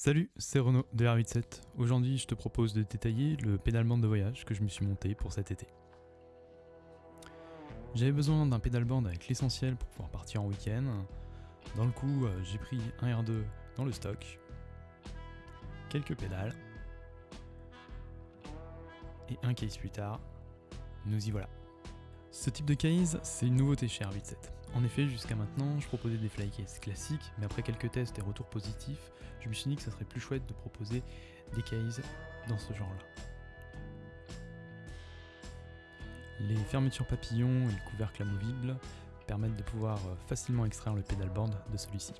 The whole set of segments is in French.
Salut, c'est Renaud de R87. Aujourd'hui, je te propose de détailler le pédalboard de voyage que je me suis monté pour cet été. J'avais besoin d'un pédalboard avec l'essentiel pour pouvoir partir en week-end. Dans le coup, euh, j'ai pris un R2 dans le stock, quelques pédales, et un case plus tard, nous y voilà. Ce type de case, c'est une nouveauté chez R87. En effet, jusqu'à maintenant, je proposais des flycases classiques, mais après quelques tests et retours positifs, je me suis dit que ça serait plus chouette de proposer des cases dans ce genre-là. Les fermetures papillons et le couvercle amovible permettent de pouvoir euh, facilement extraire le pedalboard de celui-ci.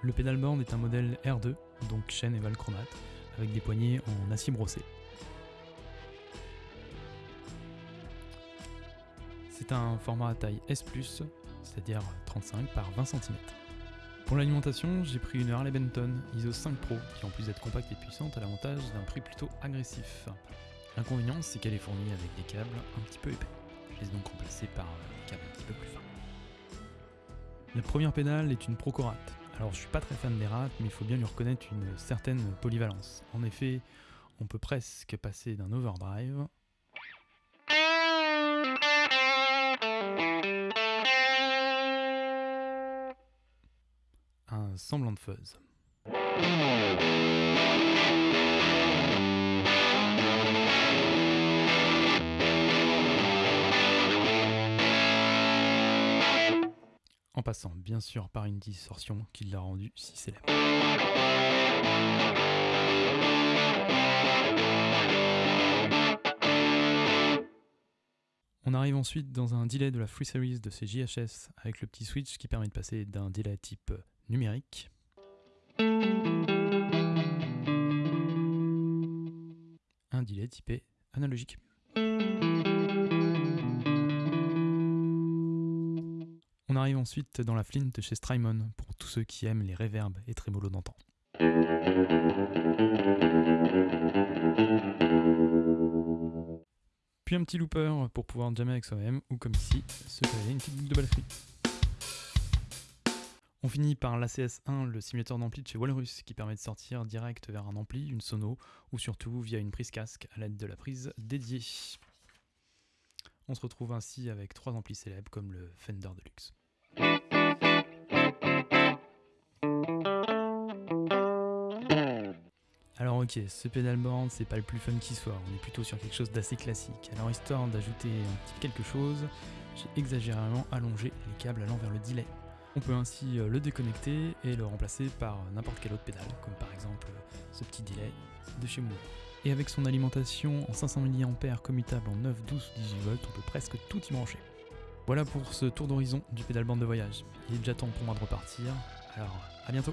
Le pedalboard est un modèle R2, donc chaîne et valchromate, avec des poignées en acier brossé. C'est un format à taille S+, c'est-à-dire 35 par 20 cm. Pour l'alimentation, j'ai pris une Harley Benton ISO 5 Pro, qui en plus d'être compacte et puissante, a l'avantage d'un prix plutôt agressif. L'inconvénient, c'est qu'elle est fournie avec des câbles un petit peu épais. Je les donc remplacés par des câbles un petit peu plus fins. La première pédale est une Procorat. Alors je suis pas très fan des rats, mais il faut bien lui reconnaître une certaine polyvalence. En effet, on peut presque passer d'un overdrive semblant de fuzz. En passant bien sûr par une distorsion qui l'a rendu si célèbre. On arrive ensuite dans un delay de la Free Series de ces JHS avec le petit switch qui permet de passer d'un delay type numérique un delay typé analogique. On arrive ensuite dans la flint chez Strymon pour tous ceux qui aiment les reverbs et trémolos d'antan. Puis un petit looper pour pouvoir jammer avec soi-même, ou comme ici, se créer une petite boucle de batterie. On finit par l'ACS1, le simulateur d'ampli de chez Walrus, qui permet de sortir direct vers un ampli, une sono, ou surtout via une prise casque à l'aide de la prise dédiée. On se retrouve ainsi avec trois amplis célèbres comme le Fender Deluxe. Alors ok, ce pedalboard c'est pas le plus fun qui soit, on est plutôt sur quelque chose d'assez classique. Alors histoire d'ajouter un petit quelque chose, j'ai exagérément allongé les câbles allant vers le delay. On peut ainsi euh, le déconnecter et le remplacer par n'importe quelle autre pédale, comme par exemple ce petit delay de chez Moore. Et avec son alimentation en 500 mAh commutable en 9, 12 ou 18 volts, on peut presque tout y brancher. Voilà pour ce tour d'horizon du pédalboard de voyage. Il est déjà temps pour moi de repartir, alors à bientôt